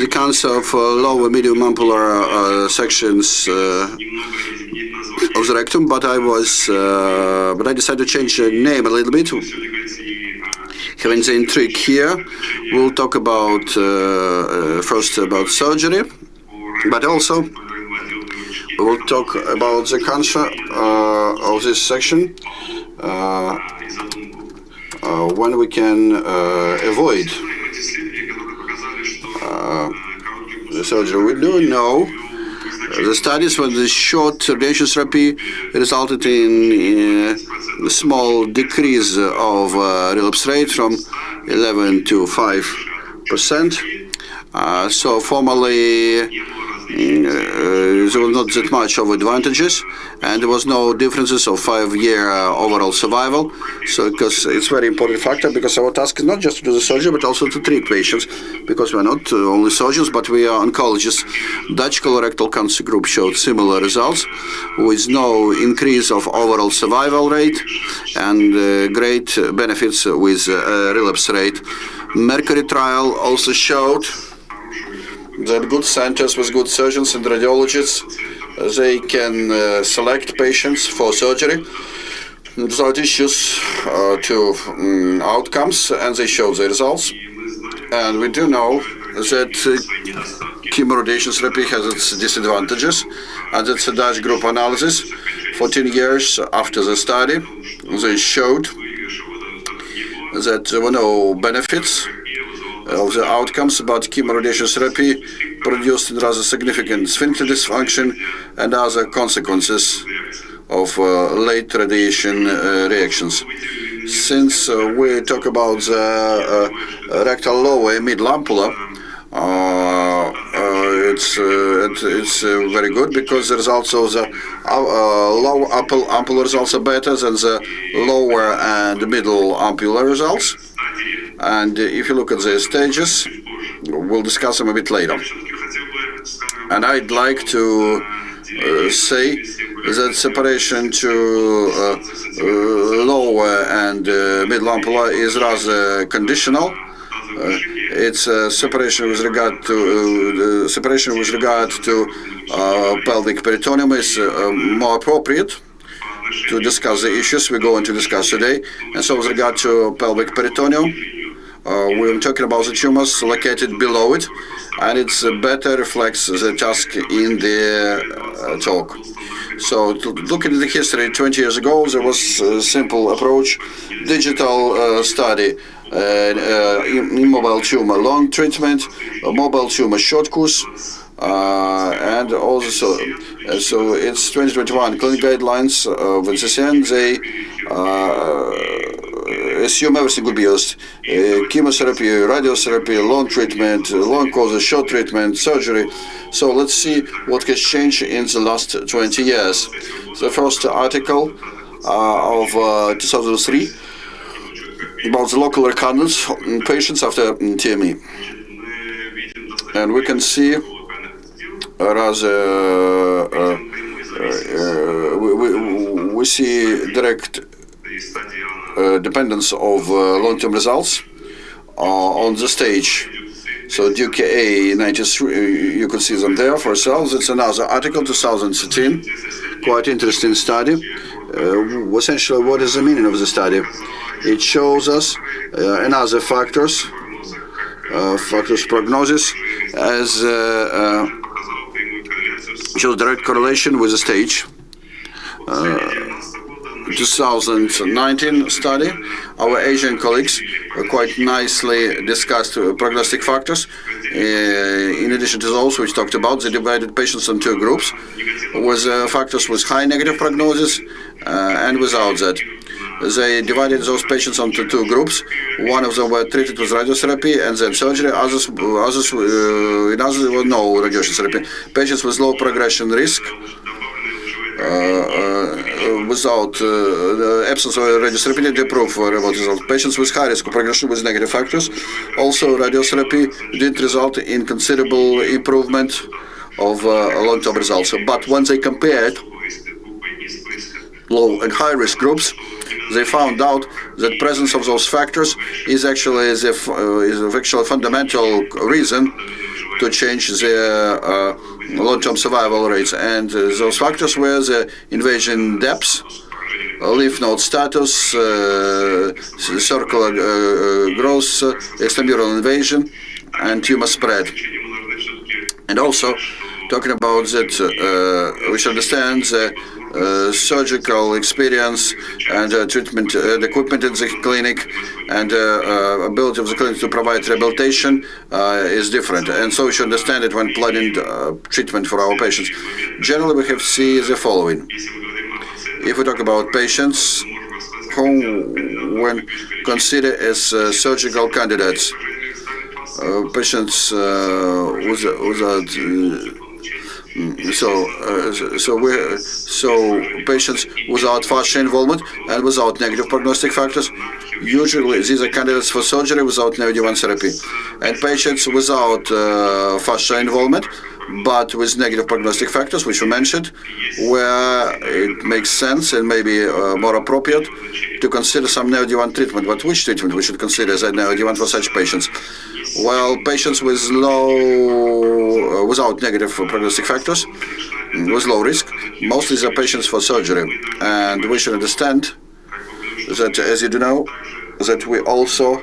the cancer of uh, lower medium ampular uh, sections uh, of the rectum, but I was, uh, but I decided to change the name a little bit. Having the intrigue here, we'll talk about uh, first about surgery, but also we will talk about the cancer of this section when we can avoid surgery. We do know the studies with the short radiation therapy resulted in uh, a small decrease of uh, relapse rate from 11 to 5 percent. Uh, so formally uh, there was not that much of advantages, and there was no differences of five-year uh, overall survival. So, because it's very important factor, because our task is not just to do the surgery, but also to treat patients, because we're not uh, only surgeons, but we are oncologists. Dutch colorectal cancer group showed similar results, with no increase of overall survival rate, and uh, great benefits with uh, relapse rate. Mercury trial also showed that good centers with good surgeons and radiologists, they can uh, select patients for surgery without issues uh, to um, outcomes, and they show the results. And we do know that uh, chemoradiation therapy has its disadvantages, and it's a Dutch group analysis. 14 years after the study, they showed that there were no benefits of the outcomes, but chemoradiation therapy produced rather significant sphincter dysfunction and other consequences of uh, late radiation uh, reactions. Since uh, we talk about the uh, rectal lower mid ampulla, uh, uh, it's it, it's very good because the results of the low ampulla results are better than the lower and middle ampulla results. And if you look at the stages, we'll discuss them a bit later. And I'd like to uh, say that separation to uh, uh, lower and uh, middle ampulla is rather conditional. Uh, it's separation with regard to separation with regard to pelvic peritoneum is more appropriate to discuss the issues we're going to discuss today. And so with regard to pelvic peritoneum, uh, we're talking about the tumors located below it, and it's uh, better reflects the task in the uh, talk. So looking at the history, 20 years ago, there was a simple approach, digital uh, study, uh, uh, immobile tumor long treatment, mobile tumor short course, and also, so it's 2021 clinical guidelines of they assume everything will be used. Uh, chemotherapy, radiotherapy, long treatment, long courses, short treatment, surgery. So let's see what has changed in the last 20 years. The first article uh, of uh, 2003 about the local recurrence in patients after TME. And we can see rather uh, uh, we, we, we see direct uh, dependence of uh, long-term results uh, on the stage. So Duke A 93, you can see them there for yourselves. It's another article, 2013, quite interesting study. Uh, essentially, what is the meaning of the study? It shows us uh, another factors, uh, factors prognosis, as shows direct correlation with the stage. 2019 study, our Asian colleagues quite nicely discussed prognostic factors. Uh, in addition to those which talked about, they divided patients into two groups, with uh, factors with high negative prognosis uh, and without that. They divided those patients into two groups. One of them were treated with radiotherapy and then surgery. Others, others uh, in others, was no radiation therapy. Patients with low progression risk uh, uh, without uh, the absence of radiotherapy did improve remote result. Patients with high risk of progression with negative factors. Also, radiotherapy did result in considerable improvement of long-term results. But when they compared low and high risk groups, they found out that presence of those factors is actually is, a, uh, is actually a fundamental reason to change the uh, long-term survival rates. And uh, those factors were the invasion depths, lymph node status, uh, circular uh, growth, uh, extramural invasion, and tumor spread. And also, talking about that, uh, we should understand uh, surgical experience and uh, treatment uh, equipment in the clinic and ability of the clinic to provide rehabilitation is different. And so we should understand it when planning treatment for our patients. Generally, we have to see the following. If we talk about patients who, when considered as uh, surgical candidates, uh, patients uh, without Mm, so, uh, so we so patients without fascia involvement and without negative prognostic factors, usually these are candidates for surgery without neoadjuvant therapy, and patients without uh, fascia involvement but with negative prognostic factors, which we mentioned, where it makes sense and maybe uh, more appropriate to consider some neoadjuvant treatment. But which treatment we should consider as a neoadjuvant for such patients? Well, patients with low, uh, without negative prognostic factors, mm, with low risk, mostly the patients for surgery. And we should understand that, as you do know, that we also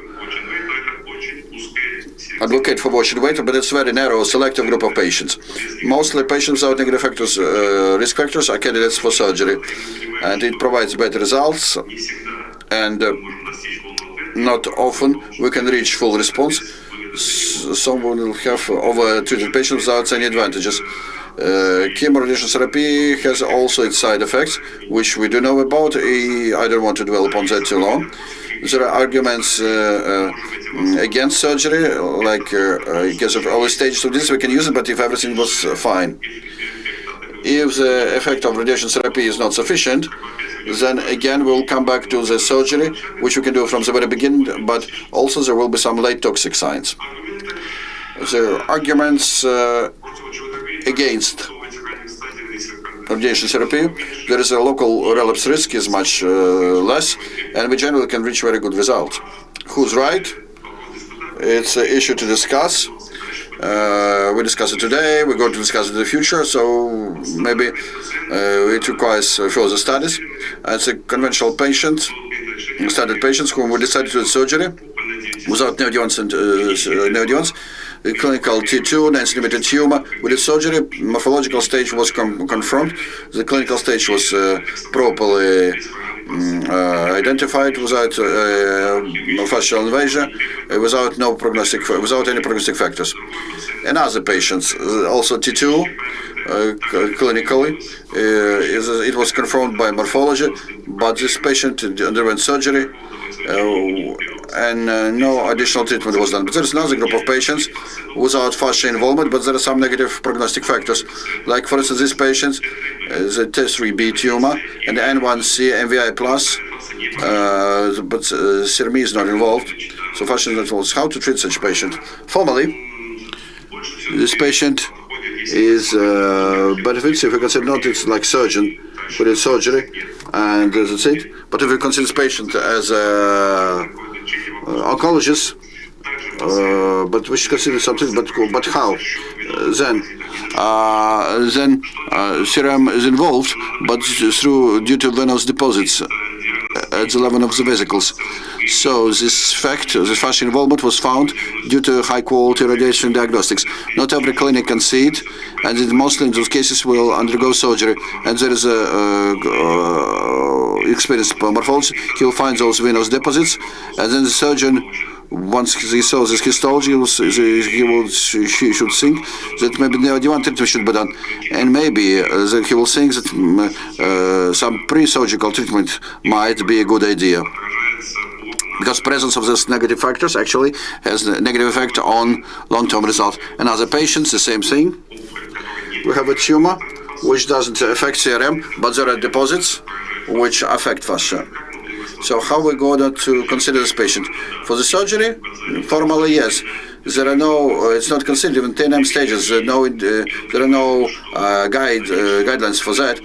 advocate for watch and wait, but it's very narrow, selective group of patients. Mostly patients without negative factors, uh, risk factors are candidates for surgery, and it provides better results. And uh, not often we can reach full response. Someone will have over treated patients without any advantages. Uh, chemoradiation therapy has also its side effects, which we do know about. I don't want to dwell upon that too long. There are arguments uh, uh, against surgery, like because of early stages of this, we can use it, but if everything was fine. If the effect of radiation therapy is not sufficient, then again we'll come back to the surgery, which we can do from the very beginning, but also there will be some late toxic signs. The arguments uh, against radiation therapy, there is a local relapse risk is much uh, less, and we generally can reach very good results. Who's right? It's an issue to discuss. Uh, we discuss it today, we're going to discuss it in the future, so maybe uh, it requires further studies. It's a conventional patient, studied patients whom we decided to do surgery without neoadjuvants and uh, clinical T2, 9 centimeter tumor. With the surgery, morphological stage was com confirmed. The clinical stage was uh, properly uh, identified without uh, fascial invasion, uh, without no prognostic, without any prognostic factors. And other patients, uh, also T2, uh, clinically, it was confirmed by morphology, but this patient underwent surgery and uh, no additional treatment was done. But there's another group of patients without fascia involvement, but there are some negative prognostic factors. Like, for instance, these patients, uh, the T3B tumor and the N1C MVI plus, uh, but uh, is not involved. So fascia is not. How to treat such patient? Formally, this patient is uh, benefits if we consider not it's like surgeon within surgery and that's it. But if we consider this patient as a uh, oncologist, uh, but we should consider something. But but how? Uh, then then CRM is involved, but through due to venous deposits at the level of the vesicles. So this fact, this fascia involvement was found due to high-quality radiation diagnostics. Not every clinic can see it, and it mostly in those cases will undergo surgery. And there is a, uh, experienced morphologist. He will find those venous deposits, and then the surgeon once he saws this histology, he, will, he, will, he should think that maybe neoadjuvant treatment should be done, and maybe that he will think that some pre-surgical treatment might be a good idea because presence of these negative factors actually has a negative effect on long-term results. And other patients, the same thing. We have a tumor which doesn't affect CRM, but there are deposits which affect fascia. So how we going to consider this patient? For the surgery, formally, yes. There are no, uh, it's not considered even TNM stages. There are no, uh, there are no uh, guide uh, guidelines for that.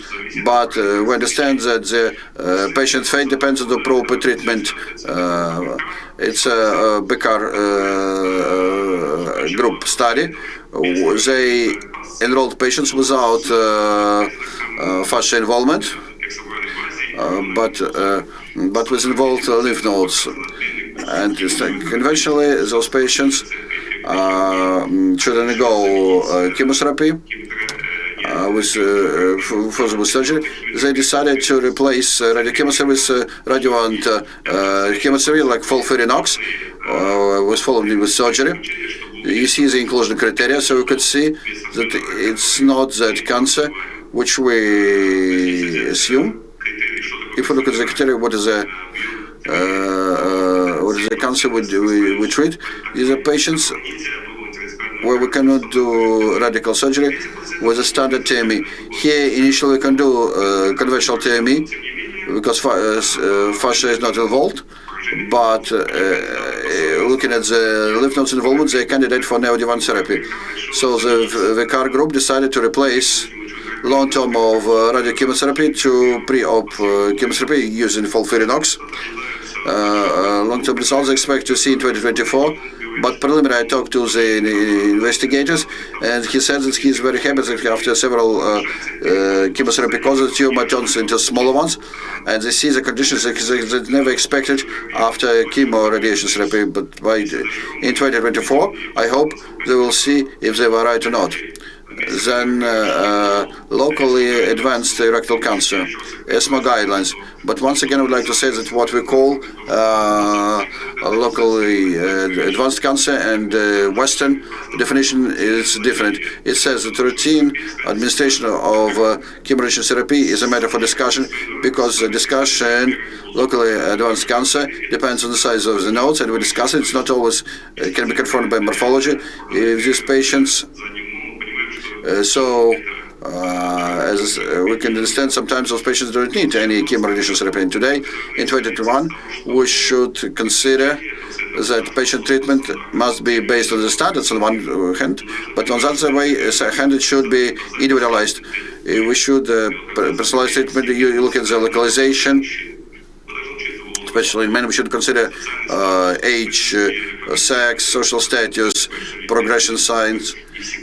But uh, we understand that the uh, patient's fate depends on the proper treatment. it's a, a Becker group study. They enrolled patients without fascia involvement, but but with involved lymph nodes. And conventionally, those patients should undergo chemotherapy uh, with uh, further surgery, they decided to replace uh, radiochemotherapy with uh, radioant uh, chemotherapy like FOLFIRINOX, uh, was followed with surgery. You see the inclusion criteria, so you could see that it's not that cancer which we assume. If you look at the criteria, what is the uh, what is the cancer we, we, we treat? These are patients where we cannot do radical surgery with a standard TME. Here, initially, we can do uh, conventional TME because uh, uh, fascia is not involved. But uh, uh, looking at the lymph nodes involvement, they're candidate for neoadjuvant therapy. So the, the CAR group decided to replace long term of uh, radiochemotherapy to pre-op chemotherapy using FOLFIRINOX. long-term results expect to see in 2024 but preliminary I talked to the investigators, and he said that he's very happy that after several uh, uh, chemotherapy causes, tumor turns into smaller ones, and they see the conditions that they never expected after chemo radiation therapy. But by in 2024, I hope they will see if they were right or not than uh, uh, locally advanced rectal cancer, ESMO guidelines. But once again, I would like to say that what we call uh, locally advanced cancer and Western definition is different. It says that routine administration of chemoradiation therapy is a matter for discussion because the discussion locally advanced cancer depends on the size of the nodes, and we discuss it. It's not always it can be confirmed by morphology. If these patients uh, so, uh, as uh, we can understand, sometimes those patients don't need any chemoradiation therapy. And today, in 2021, we should consider that patient treatment must be based on the standards on one hand, but on the other way, hand it should be individualized. We should uh, personalize treatment. You look at the localization, especially in men. We should consider uh, age, uh, sex, social status, progression signs.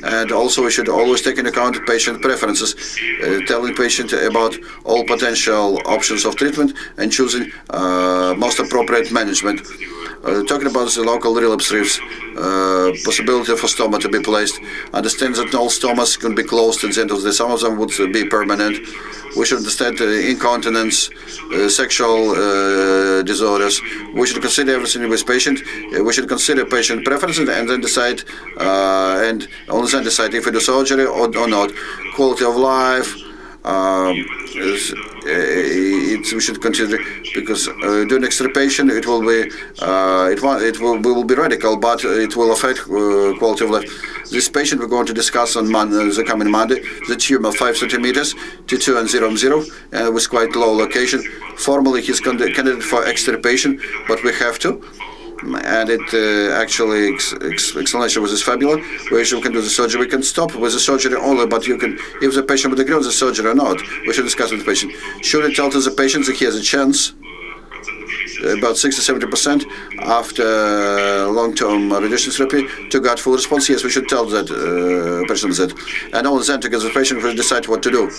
And also we should always take into account patient preferences, uh, telling patient about all potential options of treatment and choosing uh, most appropriate management. Uh, talking about the local relapse risks, uh, possibility for stoma to be placed, understand that all stomas can be closed at the end of the. Some of them would be permanent. We should understand uh, incontinence, uh, sexual uh, disorders. We should consider everything with patient. Uh, we should consider patient preferences and then decide, and only then decide if we do surgery or, or not. Quality of life, um, it, we should consider because uh, doing extirpation it will be uh, it, it will, will be radical, but it will affect uh, quality of life. This patient we're going to discuss on Monday, the coming Monday, the tumor 5 centimeters, T2 and 0 0, uh, with quite low location. Formally, he's candidate for extirpation, but we have to and it uh, actually ex ex explanation was this fabulous where you can do the surgery we can stop with the surgery only but you can if the patient would agree on the surgery or not we should discuss with the patient. Should it tell to the patient that he has a chance about 60-70% after long-term radiation therapy to get full response. Yes, we should tell that uh, person that. And only then together with the patient will decide what to do.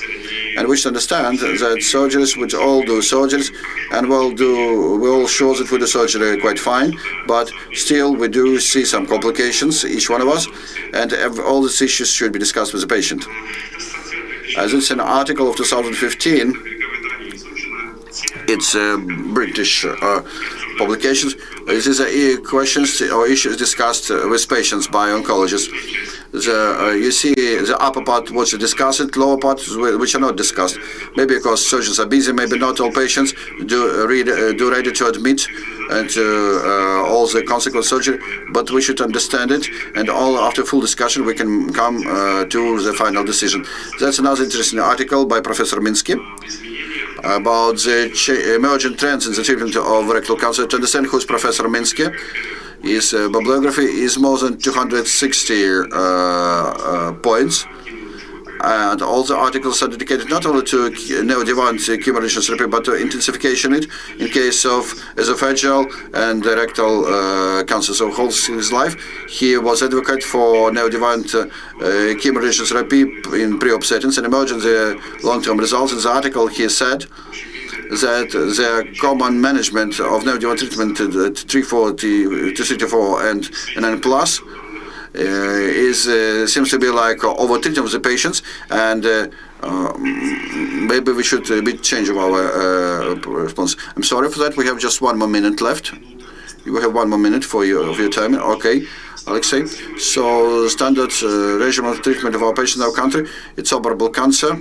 And we should understand that surgeons would all do surgeries and we'll do, we all show that we do surgery quite fine, but still we do see some complications, each one of us, and all these issues should be discussed with the patient. As it's an article of 2015, it's uh, British uh, publications. This is uh, questions or issues discussed uh, with patients by oncologists. The, uh, you see the upper part was discussed, lower part which are not discussed. Maybe because surgeons are busy, maybe not all patients do uh, read, do ready to admit and all the consequent surgery, but we should understand it, and all after full discussion we can come to the final decision. That's another interesting article by Professor Minsky about the emerging trends in the treatment of rectal cancer. To understand who's Professor Minsky, his bibliography is more than 260 uh, uh, points. And all the articles are dedicated not only to neoadjuvant chemoradiation therapy, but to intensification it in case of esophageal and rectal uh, cancer. So whole his life, he was advocate for neoadjuvant uh, chemoradiation therapy in pre-op settings and emergency long-term results. In the article, he said that the common management of neoadjuvant treatment at 340, 234 and 9 plus uh, is uh, seems to be like over treating of the patients and uh, maybe we should be changing our response. I'm sorry for that. We have just one more minute left. You have one more minute for your, of your time. Okay, Alexei. So standard uh, regimen of treatment of our patients in our country, it's operable cancer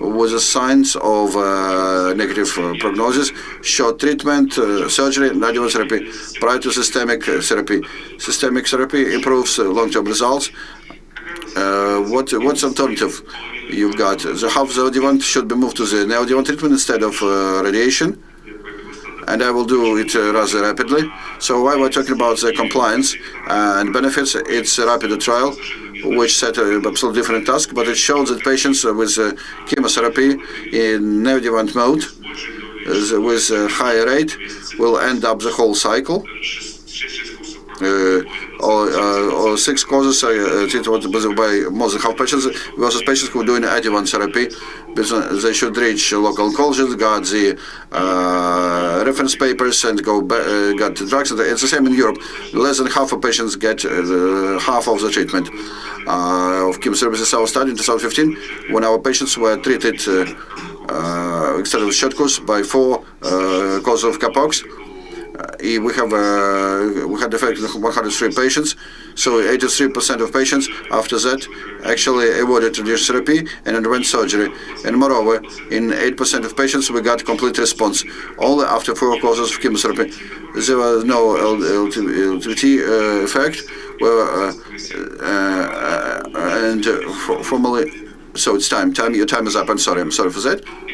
with the signs of uh, negative uh, prognosis, short treatment, uh, surgery, and therapy prior to systemic therapy. Systemic therapy improves long-term results. what What's alternative you've got? The half the adjuvant should be moved to the neoadjuvant treatment instead of radiation and I will do it uh, rather rapidly. So while we're talking about the compliance and benefits, it's a rapid trial which set an absolutely different task, but it shows that patients with uh, chemotherapy in neoadjuvant mode uh, with a higher rate will end up the whole cycle. Uh, or, uh, or, six causes uh, treated by more than half patients versus patients who are doing adjuvant therapy. They should reach local oncologists, got the uh, reference papers, and go uh, got drugs. It's the same in Europe. Less than half of patients get uh, half of the treatment of chemotherapy. This our study in 2015 when our patients were treated instead of short course by four causes of capox we have uh, we had effect in 103 patients, so 83% of patients after that actually avoided radiation therapy and underwent surgery. And moreover, in 8% of patients we got complete response only after four courses of chemotherapy. There was no LTT uh, effect, well, uh, uh, and formally. So it's time. Time. Your time is up. I'm sorry. I'm sorry for that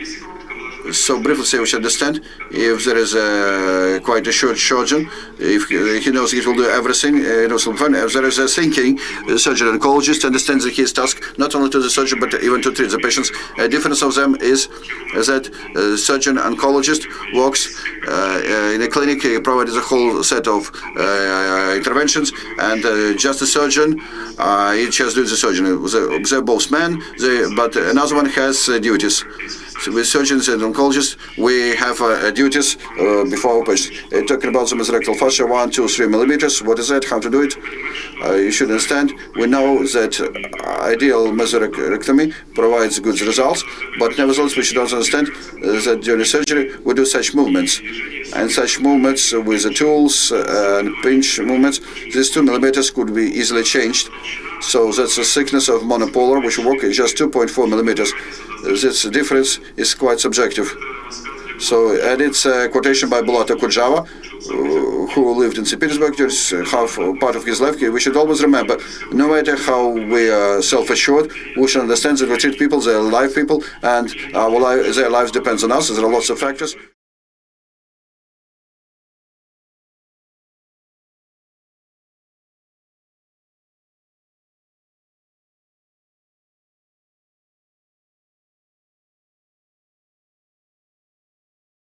so briefly say we should understand if there is a quite a short surgeon, if he knows he will do everything, uh, knows fine. If there is a thinking a surgeon oncologist understands his task not only to the surgeon but even to treat the patients. A difference of them is that surgeon oncologist works uh, in a clinic, he provides a whole set of uh, interventions, and uh, just a surgeon, uh, he just does the surgery. They're both men, they, but another one has duties. With surgeons and oncologists, we have uh, duties uh, before patients. Uh, talking about the mesorectal fascia, one, two, three millimeters. What is that? How to do it? Uh, you should understand. We know that ideal mesorectomy provides good results, but nevertheless, we should also understand that during surgery we do such movements, and such movements with the tools and pinch movements. These two millimeters could be easily changed. So that's the thickness of monopolar, which work is just 2.4 millimeters. This difference is quite subjective. So, and it's a quotation by Bulat Okudzhava, uh, who lived in St. Petersburg during half part of his life. We should always remember, no matter how we are self-assured, we should understand that we treat people, they're live people, and our life, their lives depends on us. There are lots of factors.